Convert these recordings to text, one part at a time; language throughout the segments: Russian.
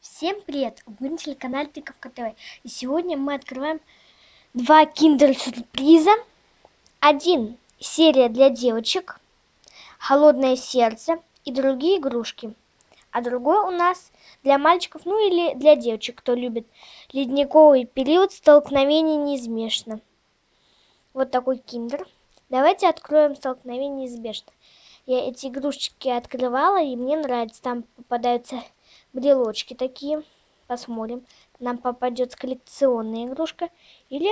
Всем привет! Вы на телеканале Тыковка ТВ. И сегодня мы открываем два киндер-сюрприза. Один серия для девочек, холодное сердце и другие игрушки. А другой у нас для мальчиков, ну или для девочек, кто любит ледниковый период, столкновение неизбежно. Вот такой киндер. Давайте откроем столкновение неизбежно. Я эти игрушечки открывала, и мне нравится. Там попадаются брелочки такие. Посмотрим. Нам попадется коллекционная игрушка. Или,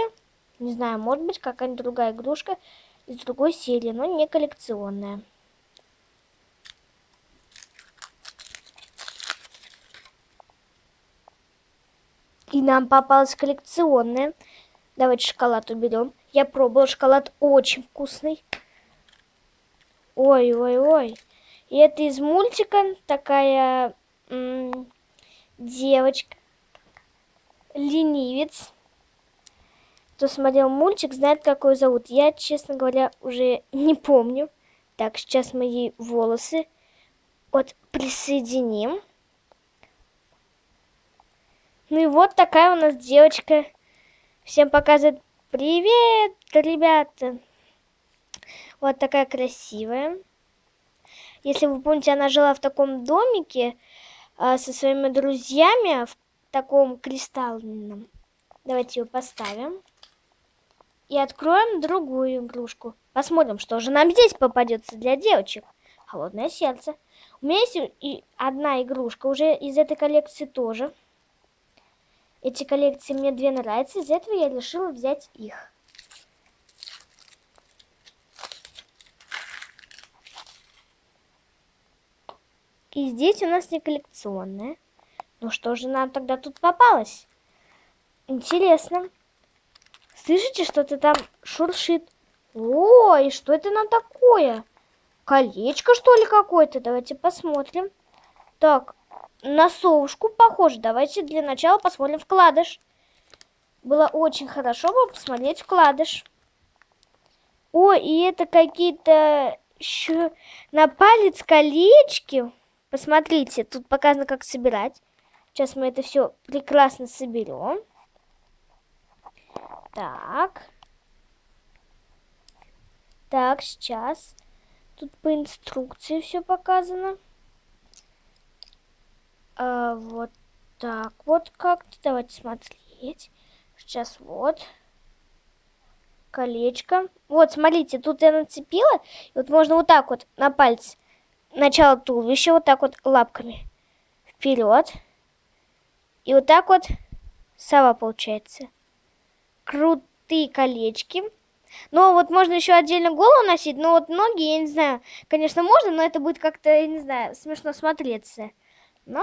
не знаю, может быть какая-нибудь другая игрушка из другой серии, но не коллекционная. И нам попалась коллекционная. Давайте шоколад уберем. Я пробовала, шоколад очень вкусный. Ой-ой-ой. И это из мультика такая девочка, ленивец. Кто смотрел мультик, знает, какой зовут. Я, честно говоря, уже не помню. Так, сейчас мои волосы вот присоединим. Ну и вот такая у нас девочка. Всем показывает привет, ребята. Вот такая красивая. Если вы помните, она жила в таком домике, со своими друзьями в таком кристальном. Давайте ее поставим. И откроем другую игрушку. Посмотрим, что же нам здесь попадется для девочек. Холодное сердце. У меня есть и одна игрушка уже из этой коллекции тоже. Эти коллекции мне две нравятся. Из этого я решила взять их. И здесь у нас не коллекционная. Ну что же нам тогда тут попалось? Интересно. Слышите, что-то там шуршит? Ой, что это нам такое? Колечко, что ли, какое-то? Давайте посмотрим. Так, на совушку похоже. Давайте для начала посмотрим вкладыш. Было очень хорошо бы посмотреть вкладыш. О, и это какие-то еще на палец колечки. Посмотрите, тут показано, как собирать. Сейчас мы это все прекрасно соберем. Так. Так, сейчас. Тут по инструкции все показано. А, вот так вот как-то. Давайте смотреть. Сейчас вот. Колечко. Вот, смотрите, тут я нацепила. И вот можно вот так вот на пальцы начало туловища вот так вот лапками вперед. И вот так вот сова получается. Крутые колечки. Но вот можно еще отдельно голову носить, но вот ноги, я не знаю, конечно, можно, но это будет как-то, я не знаю, смешно смотреться. Но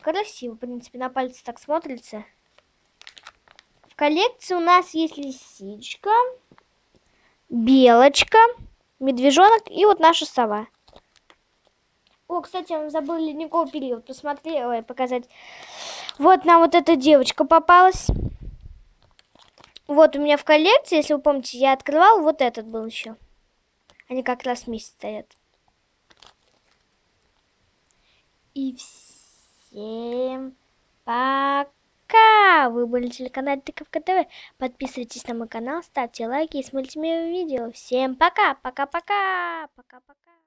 красиво, в принципе, на пальце так смотрится. В коллекции у нас есть лисичка, белочка, медвежонок и вот наша сова. О, кстати, забыл ледниковый период. Посмотрела и показать. Вот нам вот эта девочка попалась. Вот у меня в коллекции, если вы помните, я открывал, вот этот был еще. Они как раз вместе стоят. И всем пока! Вы были на телеканале Тыковка ТВ. Подписывайтесь на мой канал, ставьте лайки и смотрите мои видео. Всем пока! Пока-пока! Пока-пока!